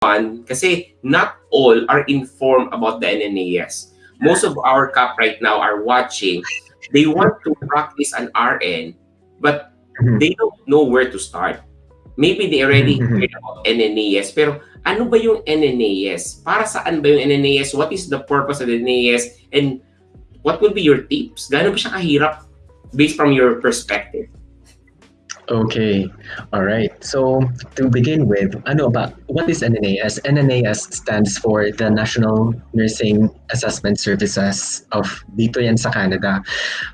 one, kasi not all are informed about the NNAS. Most of our CAP right now are watching. They want to practice an RN, but Mhm. they don't know where to start. Maybe they already Mhm. heard about NNAS, pero ano ba yung NNAS? Para saan ba yung NNAS? What is the purpose of the NNAS? And what will be your tips? Gaano ba siya kahirap based from your perspective? Okay, all right. So to begin with, ano ba, what is NNAS? NNAS stands for the National Nursing Assessment Services of dito yan sa Canada.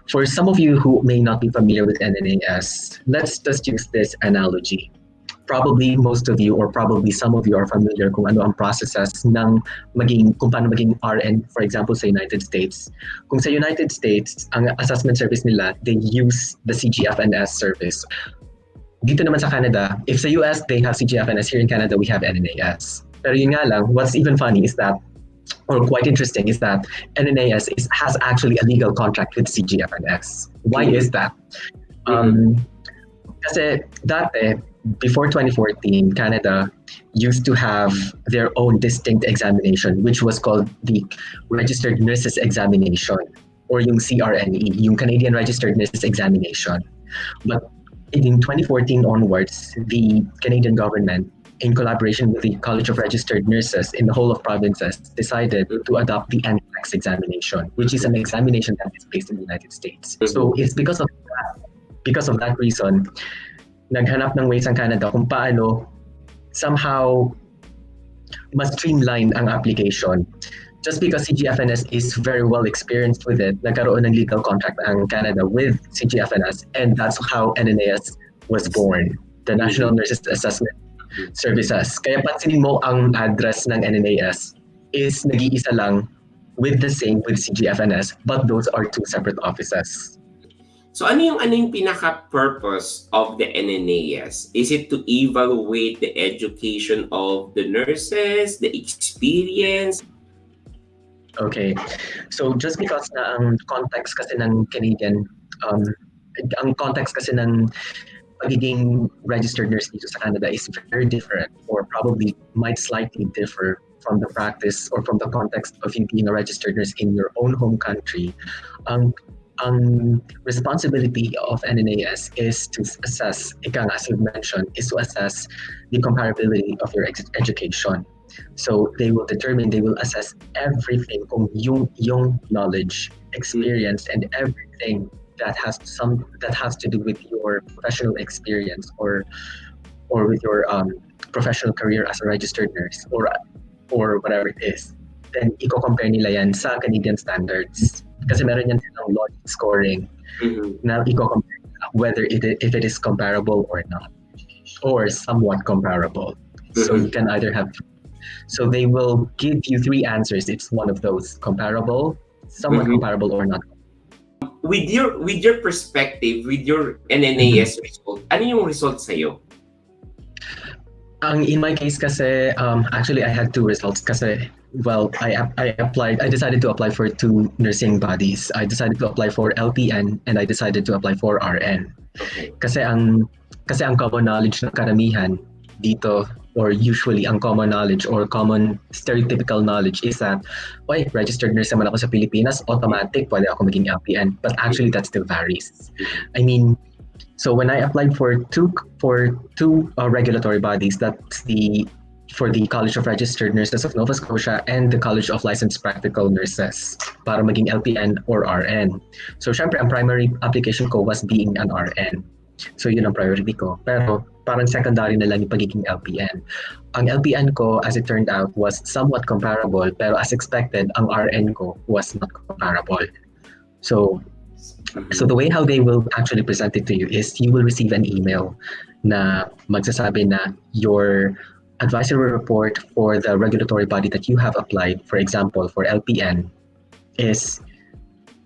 For some of you who may not be familiar with NNAS, let's just use this analogy. Probably most of you or probably some of you are familiar kung ano ang processes ng maging, kung paano maging RN, for example, sa United States. Kung sa United States, ang assessment service nila, they use the CGFNS service dito naman sa Canada, if sa US they have CGFNS, here in Canada we have NNAS. Pero yun nga lang, what's even funny is that, or quite interesting, is that NNAS is, has actually a legal contract with CGFNS. Why is that? Um, kasi dati, before 2014, Canada used to have their own distinct examination, which was called the Registered Nurses Examination, or yung CRNE, yung Canadian Registered Nurses Examination. But in 2014 onwards, the Canadian government, in collaboration with the College of Registered Nurses in the whole of provinces, decided to adopt the NCLEX examination, which is an examination that is based in the United States. Mm-hmm. So it's because of that, because of that reason, naghanap ng ways ang Canada kung paano somehow mas streamline ang application. Just because CGFNS is very well experienced with it, nagkaroon ng legal contract ang Canada with CGFNS and that's how NNAS was born, the National mm-hmm. Nurses Assessment Services. Kaya pansinin mo ang address ng NNAS is nag-iisa lang with the same with CGFNS but those are two separate offices. So ano yung ano yung pinaka-purpose of the NNAS? Is it to evaluate the education of the nurses, the experience? Okay. So just because na ang context kasi ng Canadian, um, ang context kasi ng pagiging registered nurse dito sa Canada is very different or probably might slightly differ from the practice or from the context of you being a registered nurse in your own home country. Ang ang responsibility of NNAS is to assess, ika as you mentioned, is to assess the comparability of your education. So they will determine, they will assess everything kung yung, yung knowledge, experience, and everything that has some that has to do with your professional experience or or with your um, professional career as a registered nurse or or whatever it is. Then i-compare nila yan sa Canadian standards. Kasi meron yan silang logic scoring Mhm. na i-compare whether it, if it is comparable or not or somewhat comparable. So you can either have so they will give you three answers. It's one of those comparable, somewhat Mhm. comparable or not. With your with your perspective, with your NNAS result, ano yung result sa'yo? Ang in my case kasi um, actually I had two results kasi well I I applied I decided to apply for two nursing bodies. I decided to apply for LPN and I decided to apply for RN. Okay. Kasi ang kasi ang common knowledge ng karamihan dito or usually ang common knowledge or common stereotypical knowledge is that why registered nurse naman ako sa Pilipinas automatic pwede ako maging LPN but actually that still varies I mean so when I applied for two for two uh, regulatory bodies that's the for the College of Registered Nurses of Nova Scotia and the College of Licensed Practical Nurses para maging LPN or RN. So syempre ang primary application ko was being an RN. So yun ang priority ko. Pero parang secondary na lang yung pagiging LPN. Ang LPN ko, as it turned out, was somewhat comparable. Pero as expected, ang RN ko was not comparable. So, so the way how they will actually present it to you is you will receive an email na magsasabi na your advisory report for the regulatory body that you have applied, for example, for LPN, is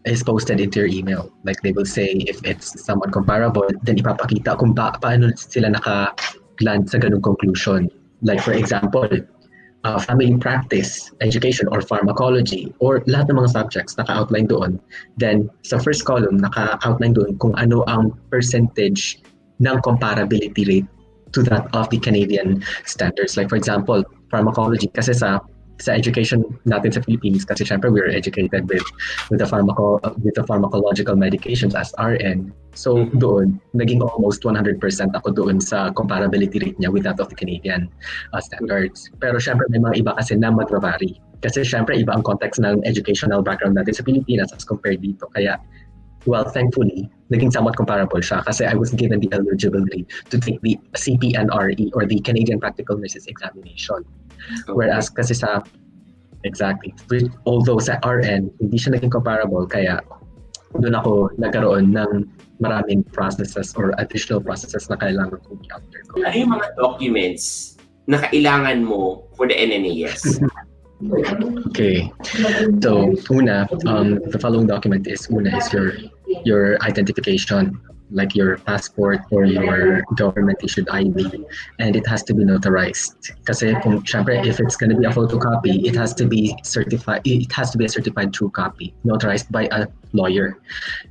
is posted into your email. Like they will say if it's somewhat comparable, then ipapakita kung pa paano sila naka-land sa ganung conclusion. Like for example, uh, family practice, education, or pharmacology, or lahat ng mga subjects naka-outline doon. Then sa first column, naka-outline doon kung ano ang percentage ng comparability rate to that of the Canadian standards. Like for example, pharmacology kasi sa sa education natin sa Philippines kasi syempre we are educated with with the pharmaco with the pharmacological medications as RN. So Mhm. doon naging almost 100% ako doon sa comparability rate niya with that of the Canadian uh, standards. Pero syempre may mga iba kasi na magvary. Kasi syempre iba ang context ng educational background natin sa Pilipinas as compared dito. Kaya well, thankfully, naging somewhat comparable siya kasi I was given the eligibility to take the CPNRE or the Canadian Practical Nurses Examination. Whereas kasi sa exactly, with- although sa RN, hindi siya naging comparable kaya doon ako nagkaroon ng maraming processes or additional processes na kailangan kong i-undergo. Ano yung mga documents na kailangan mo for the NNAS? Okay. So, una, um, the following document is una is your your identification, like your passport or your government issued ID, and it has to be notarized. Kasi kung syempre, if it's going to be a photocopy, it has to be certified. It has to be a certified true copy, notarized by a lawyer.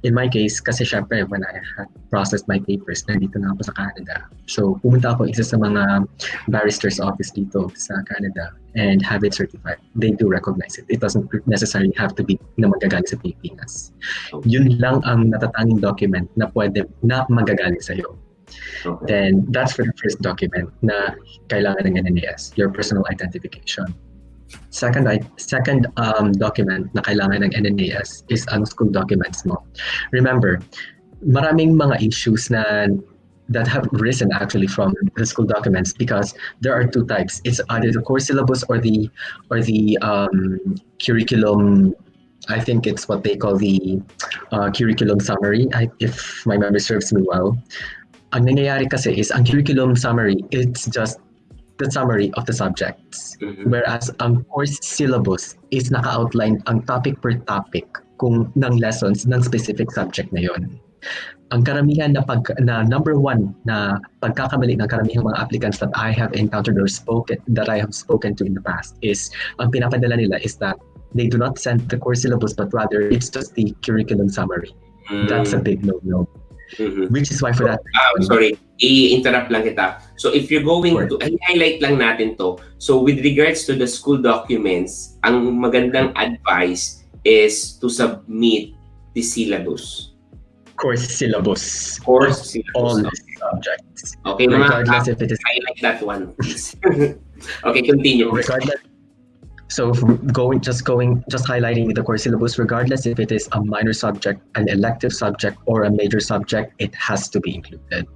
In my case, kasi syempre, when I had processed my papers, nandito na ako sa Canada. So, pumunta ako isa sa mga barrister's office dito sa Canada and have it certified. They do recognize it. It doesn't necessarily have to be na magagaling sa Pilipinas. Yun lang ang natatanging document na pwede na magagaling sa'yo. Okay. Then, that's for the first document na kailangan ng NNAS, your personal identification. Second, second um, document na kailangan ng NNAS is ang school documents mo. Remember, maraming mga issues na that have risen actually from the school documents because there are two types. It's either the course syllabus or the or the um, curriculum. I think it's what they call the uh, curriculum summary. I, if my memory serves me well, ang nangyayari kasi is ang curriculum summary. It's just the summary of the subjects. Mhm. Whereas ang course syllabus is naka-outline ang topic per topic kung ng lessons ng specific subject na yon. Ang karamihan na pag na number one na pagkakamali ng karamihang mga applicants that I have encountered or spoken that I have spoken to in the past is ang pinapadala nila is that they do not send the course syllabus but rather it's just the curriculum summary. That's a big no-no. Mhm. Which is why for that Ah, sorry, i-interrupt lang kita. So if you're going Sure. to, highlight lang natin to. So with regards to the school documents, ang magandang advice is to submit the syllabus. course syllabus Course all syllabus. subjects Okay, mga regardless if it is highlight that one, please. okay, continue. regardless so going just going just highlighting the course syllabus regardless if it is a minor subject an elective subject or a major subject it has to be included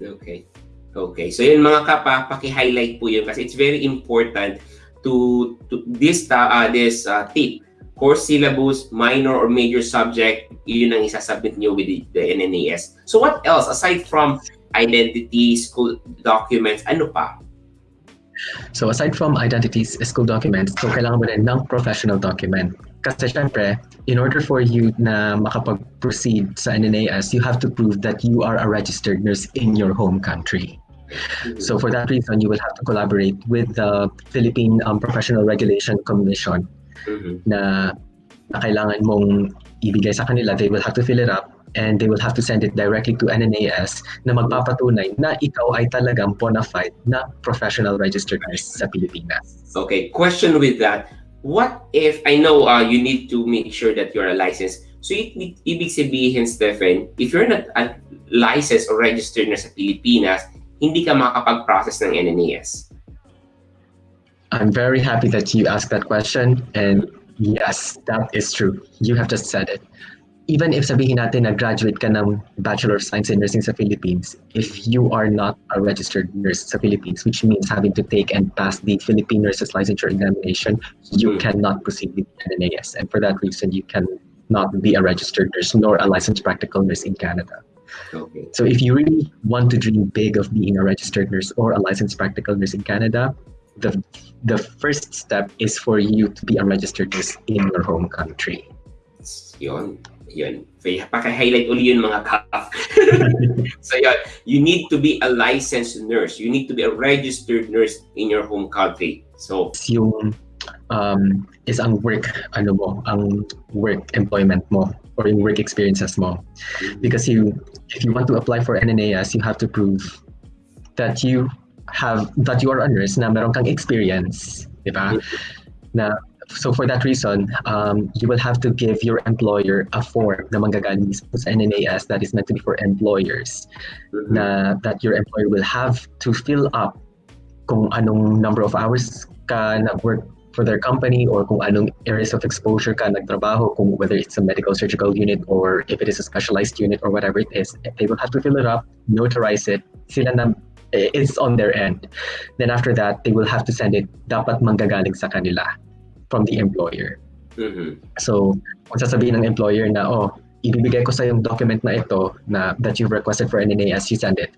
Okay. Okay. So yun mga kapa, paki-highlight po yun kasi it's very important to, to this ta- uh, this uh, tip. Course syllabus, minor or major subject, yun ang isasubmit nyo with the, the NNAS. So what else aside from identity, school documents, ano pa? So aside from identities school documents so kailangan mo rin ng professional document kasi syempre in order for you na makapag-proceed sa NNAS you have to prove that you are a registered nurse in your home country So for that reason, you will have to collaborate with the Philippine um, Professional Regulation Commission Mhm. na, na kailangan mong ibigay sa kanila. They will have to fill it up and they will have to send it directly to NNAS na magpapatunay na ikaw ay talagang bona fide na professional registered nurse sa Pilipinas. Okay, question with that. What if, I know uh, you need to make sure that you're a licensed. So, i- ibig sabihin, Stephen, if you're not a licensed or registered na sa Pilipinas, hindi ka makakapag-process ng NNAS. I'm very happy that you asked that question and yes, that is true. You have just said it. Even if sabihin natin na graduate ka ng Bachelor of Science in Nursing sa Philippines, if you are not a registered nurse sa Philippines, which means having to take and pass the Philippine Nurses Licensure Examination, you Mm. cannot proceed with NNAS. And for that reason, you cannot be a registered nurse nor a licensed practical nurse in Canada. Okay. So if you really want to dream big of being a registered nurse or a licensed practical nurse in Canada, the the first step is for you to be a registered nurse in your home country. Yun. Yun. Paki-highlight uli yun mga kap. so yun, you need to be a licensed nurse. You need to be a registered nurse in your home country. So, yung um, is ang work ano mo, ang work employment mo or yung work experiences mo. Because you if you want to apply for NNAS, you have to prove that you have that you are a nurse na meron kang experience, di ba? Na so for that reason, um, you will have to give your employer a form na manggagaling mismo sa NNAS that is meant to be for employers Mhm. na that your employer will have to fill up kung anong number of hours ka nag-work for their company or kung anong areas of exposure ka nagtrabaho, kung whether it's a medical surgical unit or if it is a specialized unit or whatever it is, they will have to fill it up, notarize it, sila na it's on their end. Then after that, they will have to send it dapat manggagaling sa kanila from the employer. Mhm. So, kung sasabihin ng employer na, oh, ibibigay ko sa yung document na ito na that you've requested for NNAS, you send it.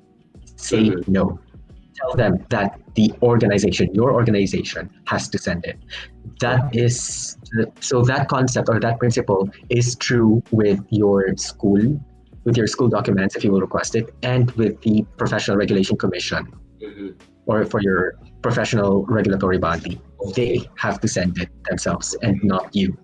Say Mhm. no. Tell them that the organization, your organization, has to send it. That is, so that concept or that principle is true with your school, with your school documents if you will request it, and with the Professional Regulation Commission Mhm. or for your professional regulatory body. They have to send it themselves and not you.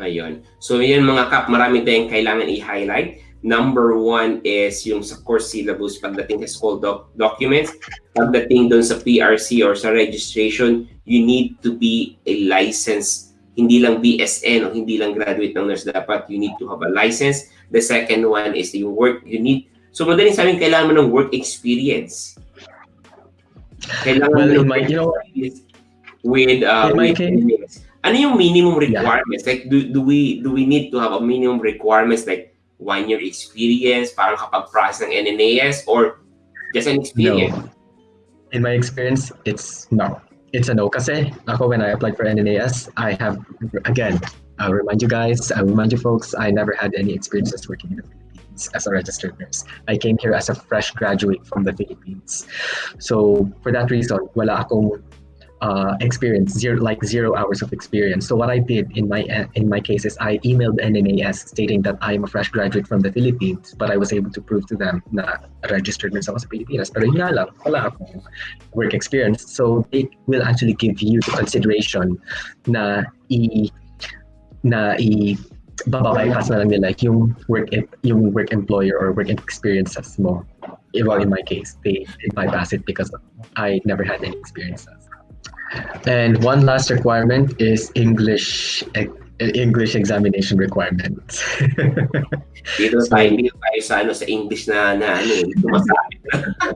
Ayun. So yun mga kap, marami tayong kailangan i-highlight. Number one is yung sa course syllabus pagdating sa school doc- documents. Pagdating doon sa PRC or sa registration, you need to be a licensed, hindi lang BSN o hindi lang graduate ng nurse dapat, you need to have a license. The second one is yung work, you need, so madaling sabihin, kailangan mo ng work experience. Kailangan Well, mo in my, you know, experience with uh, with engineers. ano yung minimum Yeah. requirements like do, do we do we need to have a minimum requirements like one year experience para kapag-process ng NNAS or just an experience no. In my experience, it's no. It's a no. Kasi ako, when I applied for NNAS, I have, again, I'll remind you guys, I'll remind you folks, I never had any experiences working in the Philippines as a registered nurse. I came here as a fresh graduate from the Philippines. So for that reason, wala akong uh, experience, zero, like zero hours of experience. So what I did in my in my case is I emailed NNAS stating that I am a fresh graduate from the Philippines, but I was able to prove to them na registered nurse ako sa Pilipinas. Pero yun lang, wala akong work experience. So they will actually give you the consideration na i na i bababypass na lang nila yung work yung work employer or work experiences mo. Well, in my case, they bypass it because I never had any experiences. And one last requirement is English English examination requirement. dito tayo dito tayo sa ano sa English na na ano eh, sumasabit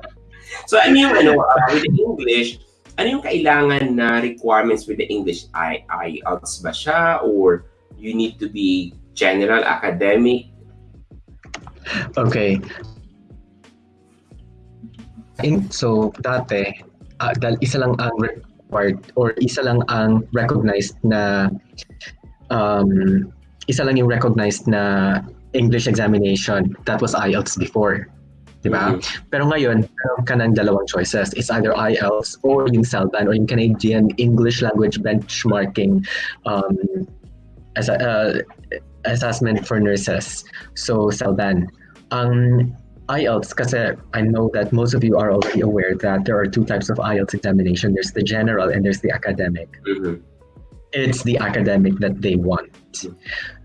so ano yung ano uh, with the English ano yung kailangan na requirements with the English I IELTS ba siya or you need to be general academic okay. In, so dati uh, dahil isa lang ang required or isa lang ang recognized na um, isa lang yung recognized na English examination that was IELTS before. Di ba? Mhm. Pero ngayon, meron ka ng dalawang choices. It's either IELTS or yung CELBAN or yung Canadian English Language Benchmarking um, as a, uh, assessment for nurses. So, CELBAN. Ang IELTS, kasi I know that most of you are already aware that there are two types of IELTS examination. There's the general and there's the academic. Mhm. It's the academic that they want.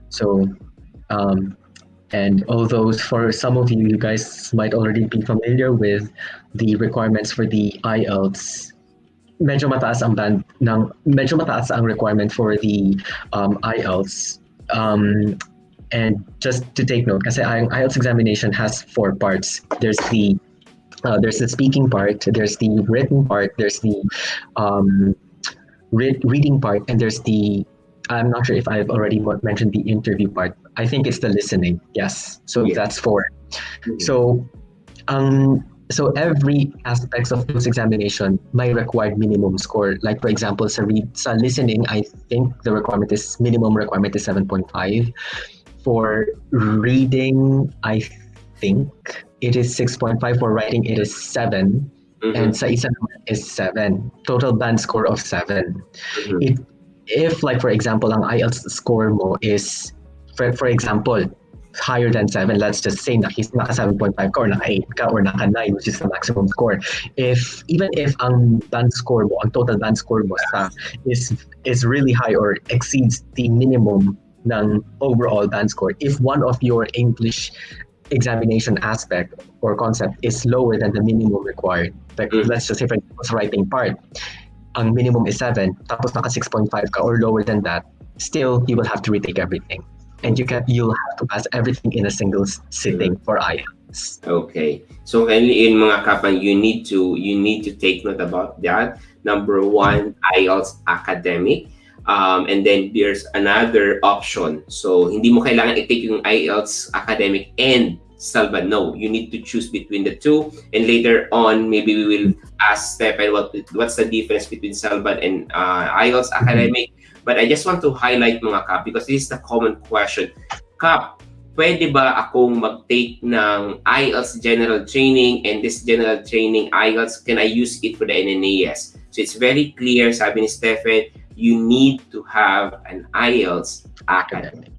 So, um, and although for some of you, you guys might already be familiar with the requirements for the IELTS, medyo mataas ang band ng medyo mataas ang requirement for the um, IELTS. Um, and just to take note, kasi ang IELTS examination has four parts. There's the uh, there's the speaking part, there's the written part, there's the um, re- reading part, and there's the I'm not sure if I've already mentioned the interview part. I think it's the listening. Yes. So Yeah. that's four. So, um, so every aspects of this examination may required minimum score. Like for example, sa read sa listening, I think the requirement is minimum requirement is seven point five. For reading, I think it is six point five. For writing, it is seven, Mhm. and sa isa naman is seven. Total band score of seven Mhm. if if like for example ang IELTS score mo is for, for example higher than 7 let's just say na he's naka 7.5 ka or naka 8 ka or naka 9 which is the maximum score if even if ang band score mo ang total band score mo sa is is really high or exceeds the minimum ng overall band score if one of your English examination aspect or concept is lower than the minimum required. Like, Mm. let's just say for the writing part, ang minimum is 7, tapos naka 6.5 ka or lower than that, still, you will have to retake everything. And you can, you'll have to pass everything in a single sitting for IELTS. Okay. So in mga kapan, you need to you need to take note about that. Number one, IELTS academic. Um, and then there's another option. So hindi mo kailangan i-take yung IELTS academic and Salva. No, you need to choose between the two. And later on, maybe we will ask Stephen what what's the difference between Salva and uh, IELTS academic. But I just want to highlight mga kap because this is the common question. Kap, pwede ba akong mag-take ng IELTS general training and this general training IELTS, can I use it for the NNAS? So it's very clear, sabi ni Stephen, you need to have an IELTS academic.